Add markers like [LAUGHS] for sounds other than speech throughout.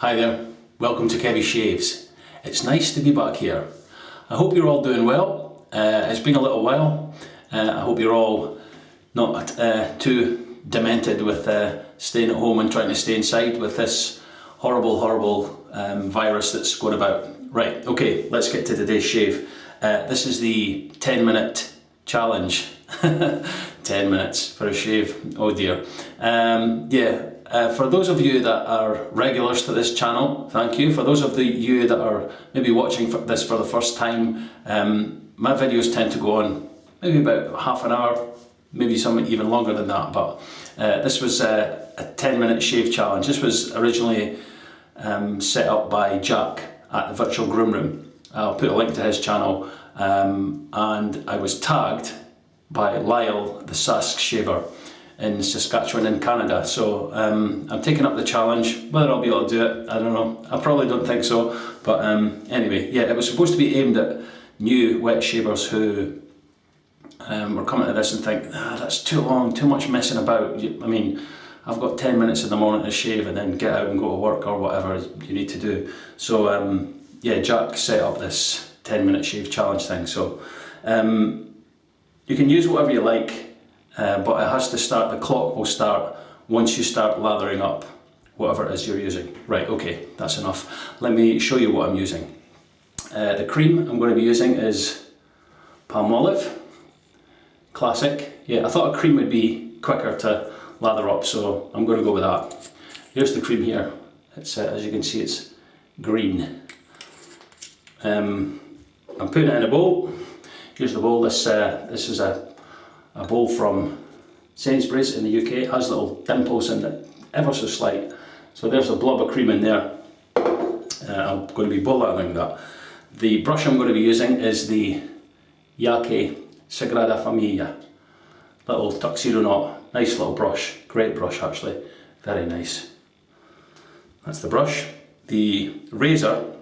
Hi there, welcome to Kevy Shaves. It's nice to be back here. I hope you're all doing well. Uh, it's been a little while. Uh, I hope you're all not uh, too demented with uh, staying at home and trying to stay inside with this horrible, horrible um, virus that's going about. Right, okay, let's get to today's shave. Uh, this is the 10 minute challenge. [LAUGHS] 10 minutes for a shave, oh dear. Um, yeah, uh, for those of you that are regulars to this channel, thank you. For those of the, you that are maybe watching for this for the first time, um, my videos tend to go on maybe about half an hour, maybe some even longer than that, but uh, this was a, a 10 minute shave challenge. This was originally um, set up by Jack at the Virtual Groom Room. I'll put a link to his channel um, and I was tagged by Lyle the Sask Shaver in Saskatchewan in Canada. So um, I'm taking up the challenge. Whether I'll be able to do it, I don't know. I probably don't think so. But um, anyway, yeah, it was supposed to be aimed at new wet shavers who um, were coming to this and think, ah, that's too long, too much messing about. I mean, I've got 10 minutes in the morning to shave and then get out and go to work or whatever you need to do. So um, yeah, Jack set up this 10 minute shave challenge thing. So um, you can use whatever you like uh, but it has to start, the clock will start once you start lathering up whatever it is you're using. Right, okay, that's enough. Let me show you what I'm using. Uh, the cream I'm going to be using is Palmolive, classic. Yeah, I thought a cream would be quicker to lather up, so I'm going to go with that. Here's the cream here. It's, uh, as you can see, it's green. Um, I'm putting it in a bowl. Here's the bowl. This, uh, this is a a bowl from Sainsbury's in the UK. It has little dimples in it, ever so slight. So there's a blob of cream in there. Uh, I'm going to be boiling that. The brush I'm going to be using is the Yaqi Sagrada Familia. Little tuxedo knot, nice little brush, great brush actually, very nice. That's the brush. The razor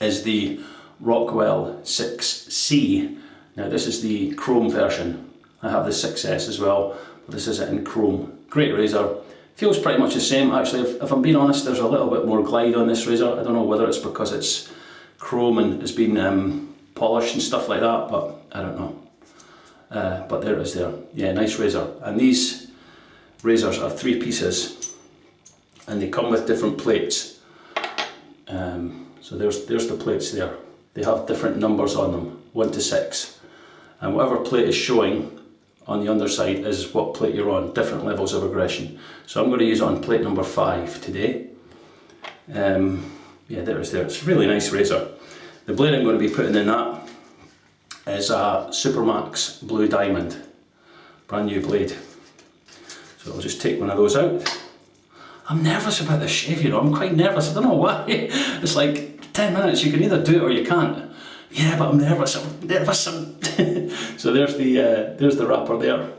is the Rockwell 6C. Now this is the chrome version. I have the 6S as well, but this is it in chrome. Great razor. Feels pretty much the same actually, if, if, I'm being honest there's a little bit more glide on this razor. I don't know whether it's because it's chrome and it's been um, polished and stuff like that, but I don't know. Uh, but there it is there. Yeah, nice razor. And these razors are three pieces and they come with different plates. Um, so there's, there's the plates there. They have different numbers on them, 1 to 6. And whatever plate is showing on the underside is what plate you're on, different levels of aggression. So I'm going to use it on plate number 5 today. Um, yeah, there it is there. It's a really nice razor. The blade I'm going to be putting in that is a Supermax Blue Diamond. Brand new blade. So I'll just take one of those out. I'm nervous about this shave, you know, I'm quite nervous, I don't know why. [LAUGHS] It's like 10 minutes, you can either do it or you can't. Yeah, but I'm nervous, I'm nervous, [LAUGHS] so there's the, uh, there's the wrapper there.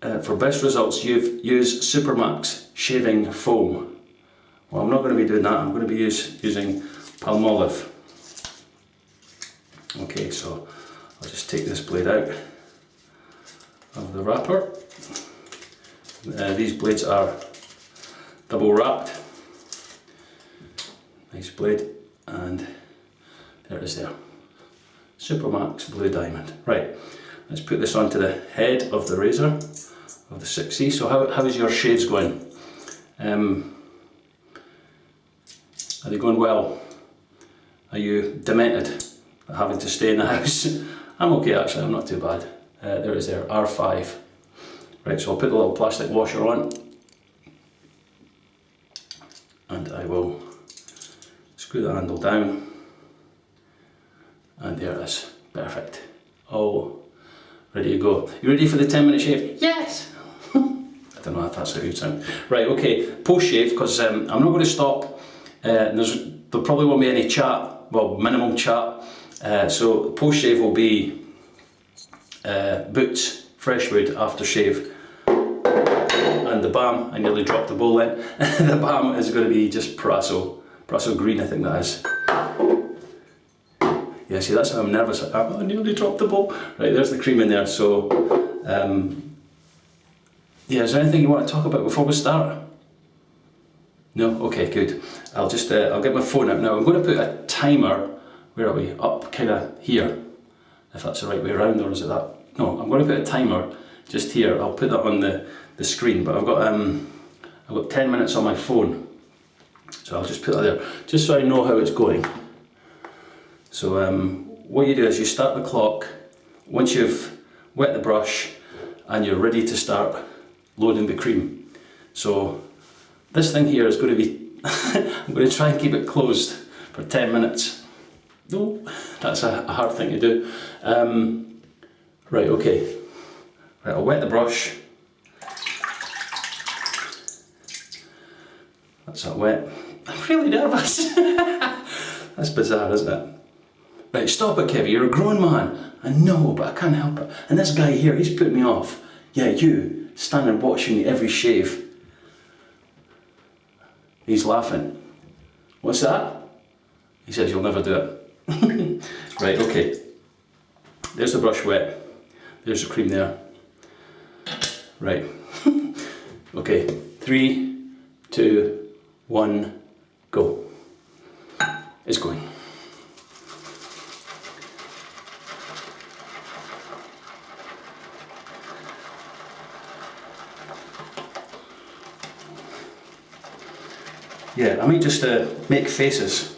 Uh, for best results, you've used Supermax shaving foam. Well, I'm not going to be doing that. I'm going to be use, using Palmolive. Okay, so I'll just take this blade out of the wrapper. Uh, these blades are double wrapped. Nice blade, and there it is there. Supermax Blue Diamond. Right, let's put this onto the head of the razor of the 6C. So how, how is your shades going? Um, are they going well? Are you demented having to stay in the [LAUGHS] house? I'm okay actually, I'm not too bad. Uh, there it is there, R5. Right, so I'll put the little plastic washer on and I will screw the handle down and there it is. Perfect. Oh, ready to go. You ready for the 10 minute shave? Yes! [LAUGHS] I don't know if that's a good sound. Right, okay, post shave, because um, I'm not going to stop. Uh, there's, there probably won't be any chat, well, minimum chat. Uh, so post shave will be uh, boots, fresh wood, after shave. And the balm, I nearly dropped the bowl in. [LAUGHS] the balm is going to be just Proraso, Proraso green I think that is. Yeah, see, that's how I'm nervous. I nearly dropped the ball. Right, there's the cream in there. So, um, yeah, is there anything you want to talk about before we start? No? Okay, good. I'll just, uh, I'll get my phone out now. I'm going to put a timer, where are we? Up kind of here, if that's the right way around, or is it that? No, I'm going to put a timer just here. I'll put that on the, the screen, but I've got, um, I've got 10 minutes on my phone. So I'll just put that there, just so I know how it's going. So um, what you do is you start the clock, once you've wet the brush and you're ready to start loading the cream. So this thing here is going to be, [LAUGHS] I'm going to try and keep it closed for 10 minutes. No, that's a, a hard thing to do. Um, right, okay. Right, I'll wet the brush. That's that wet. [LAUGHS] I'm really nervous. [LAUGHS] that's bizarre, isn't it? Right, stop it, Kevin. You're a grown man. I know, but I can't help it. And this guy here, he's put me off. Yeah, you, standing watching every shave. He's laughing. What's that? He says you'll never do it. [LAUGHS] right, okay. There's the brush wet. There's the cream there. Right. [LAUGHS] okay, three, two, one, go. It's going. I might just uh, make faces.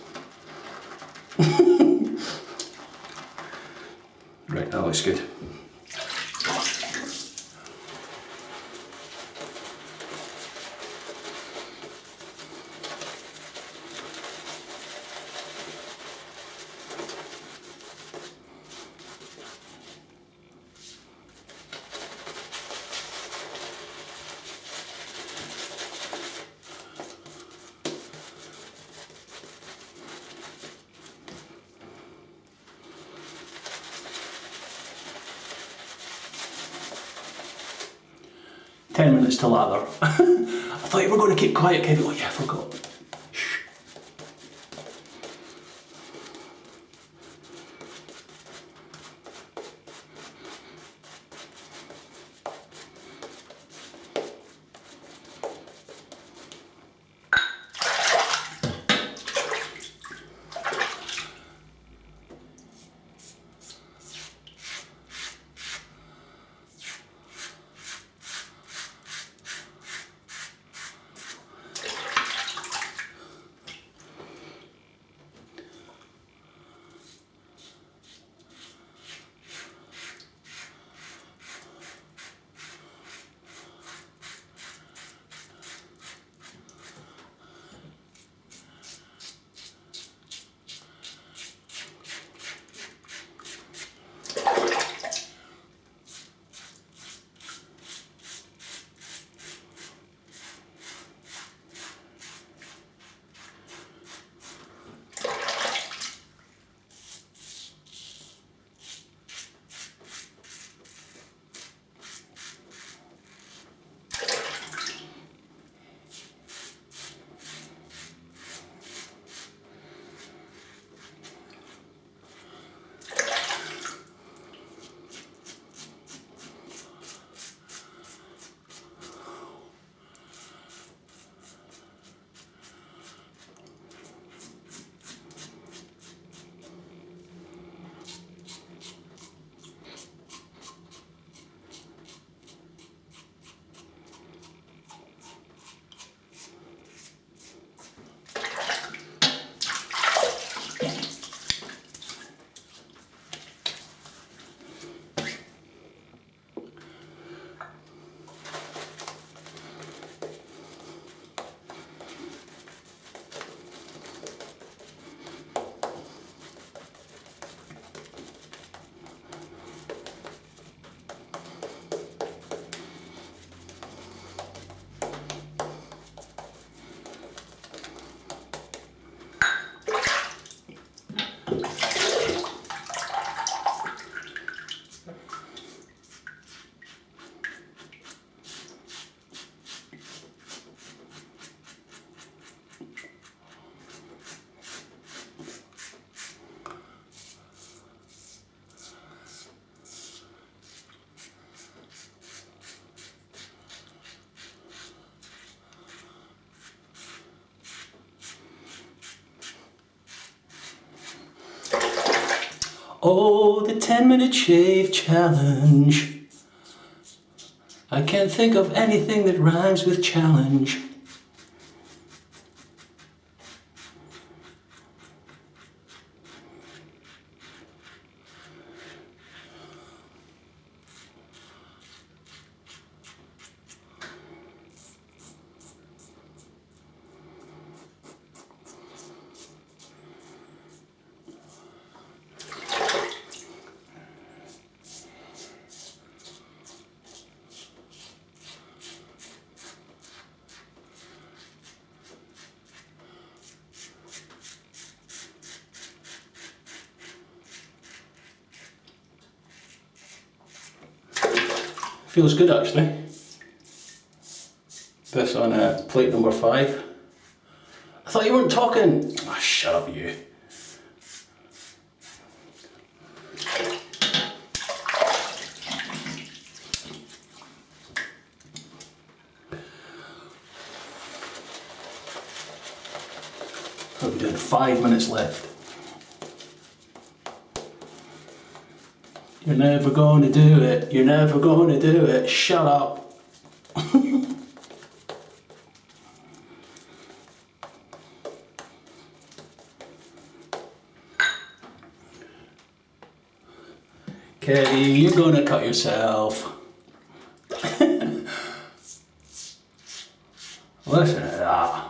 [LAUGHS] right, that looks good. Ten minutes to lather. [LAUGHS] I thought you were going to keep quiet, Kevin. Oh yeah, I forgot. Oh, the 10 minute shave challenge. I can't think of anything that rhymes with challenge. Feels good actually. This on uh, plate number five. I thought you weren't talking. Oh, shut up, you. We're doing five minutes left. You're never going to do it. You're never going to do it. Shut up. [LAUGHS] Katie, you're going to cut yourself. [LAUGHS] Listen to that.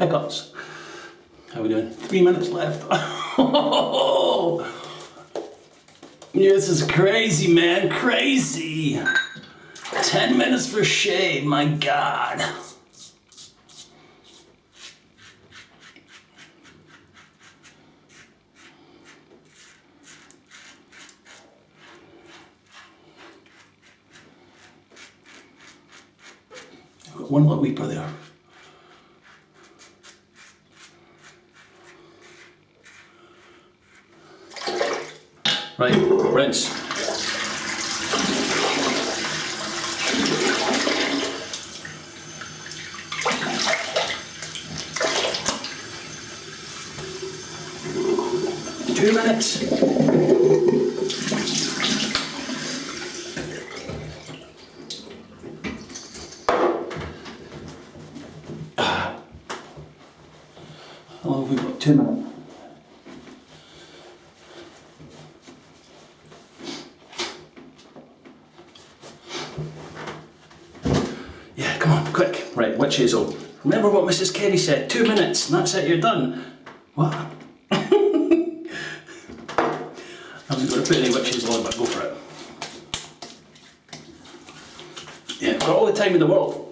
Pickups. How we doing? Three minutes left. [LAUGHS] yeah, this is crazy, man. Crazy. Ten minutes for shave. My God. One little weeper there. Right, rinse. Two minutes. Long have got? Two minutes. Yeah, come on, Right. Remember what Mrs. Carey said, two minutes, and that's it, you're done. What? I'm just going to put any witch hazel on, but go for it. Yeah, I've got all the time in the world.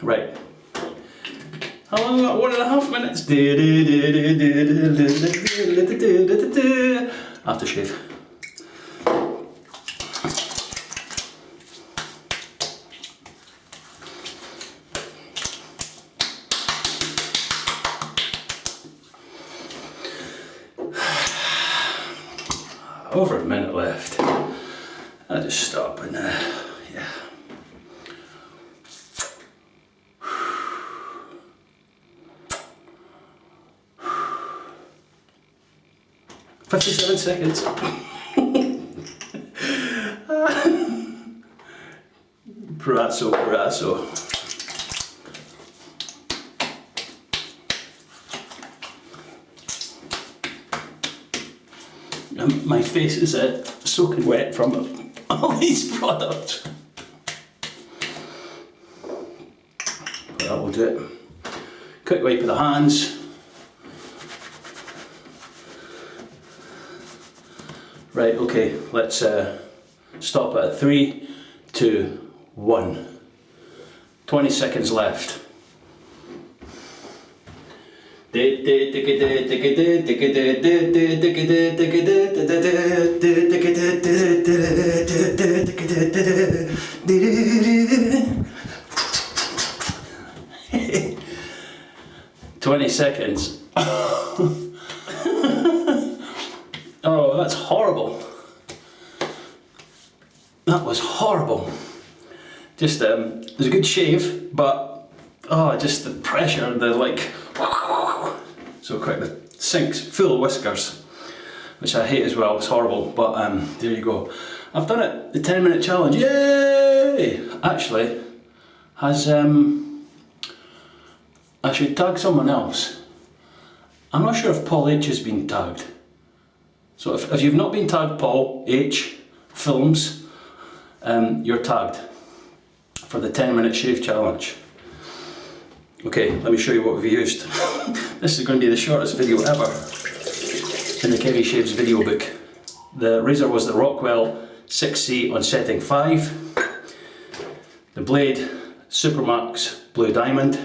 Right. How long? got? One and a half minutes. Aftershave. 57 seconds. [LAUGHS] Proraso, Proraso. And um, my face is uh, soaking wet from [LAUGHS] all these products. That will do it. Quick wipe of the hands. Right, okay, let's uh, stop at three, two, one. 20 seconds left. 20 seconds. That's horrible. That was horrible. Just, um, it was a good shave, but, oh, just the pressure, the like, so quick, the sink's full of whiskers, which I hate as well, it's horrible, but um, there you go. I've done it, the 10 minute challenge, yay! Actually, has, um, I should tag someone else. I'm not sure if Paul H has been tagged. So if, if you've not been tagged Paul H Films, um, you're tagged for the 10 minute shave challenge. Okay, let me show you what we've used. [LAUGHS] this is going to be the shortest video ever in the Kevy Shaves video book. The razor was the Rockwell 6C on setting 5. The blade, Supermax Blue Diamond.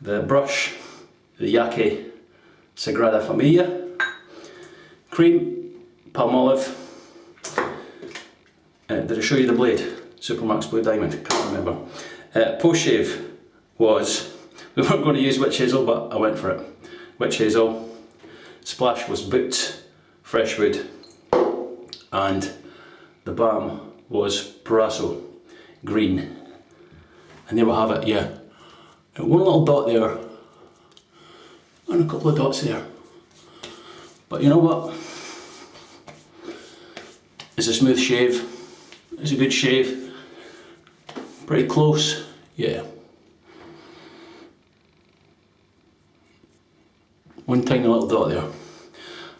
The brush, the Yaqi Sagrada Familia. Cream, Palmolive. Uh, did I show you the blade? Supermax Blue Diamond, can't remember. Uh, post shave was, [LAUGHS] we weren't going to use witch hazel but I went for it. Witch hazel, splash was boots, freshwood and the balm was Proraso green. And there we have it, yeah. one little dot there and a couple of dots there. But you know what? It's a smooth shave. It's a good shave. Pretty close, yeah. One tiny little dot there.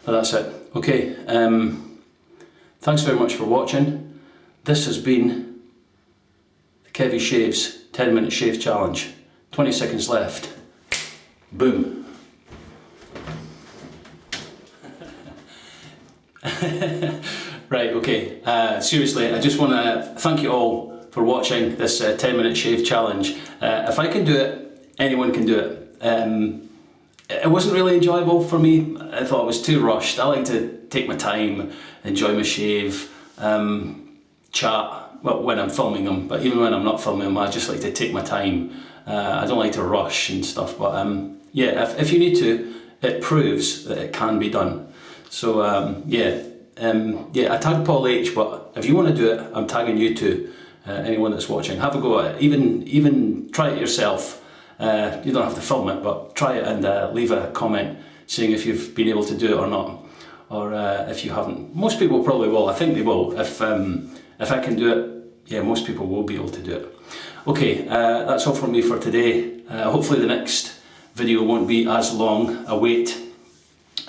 But that's it. Okay, um, thanks very much for watching. This has been the Kevy Shaves 10 minute shave challenge. 20 seconds left. Boom. [LAUGHS] right, okay, uh, seriously, I just want to thank you all for watching this uh, 10 minute shave challenge. Uh, if I can do it, anyone can do it. Um, it wasn't really enjoyable for me. I thought it was too rushed. I like to take my time, enjoy my shave, um, chat, well, when I'm filming them, but even when I'm not filming them, I just like to take my time. Uh, I don't like to rush and stuff, but um, yeah, if, if you need to, it proves that it can be done. So um, yeah, um, yeah, I tagged Paul H, but if you want to do it, I'm tagging you too. Uh, anyone that's watching, have a go at it. Even even try it yourself. Uh, you don't have to film it, but try it and uh, leave a comment saying if you've been able to do it or not, or uh, if you haven't. Most people probably will. I think they will. If um, if I can do it, yeah, most people will be able to do it. Okay, uh, that's all from me for today. Uh, hopefully the next video won't be as long a wait.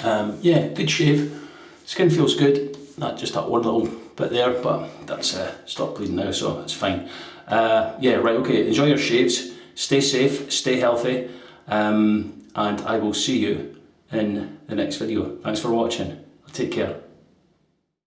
Um, yeah, good shave. Skin feels good. Not just that one little bit there, but that's uh, stopped bleeding now, so it's fine. yeah, right, okay, enjoy your shaves. Stay safe, stay healthy, um, and I will see you in the next video. Thanks for watching. Take care.